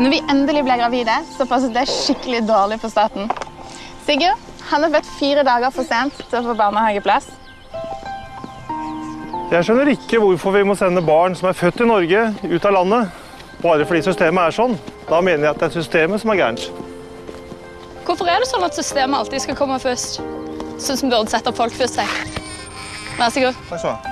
Når vi endelig ble gravide, så passet det skikkelig dårlig for staten. Sigurd han er født fire dager for sent til å få barnehageplass. Jeg skjønner ikke hvorfor vi må sende barn som er født i Norge, ut av landet. Bare fordi systemet er sånn. Da mener jeg at det er systemet som er gærent. Hvorfor er det sånn at systemet alltid skal komme først? Sånn som burde sette folk først. jeg. Vær så god. Takk skal du ha.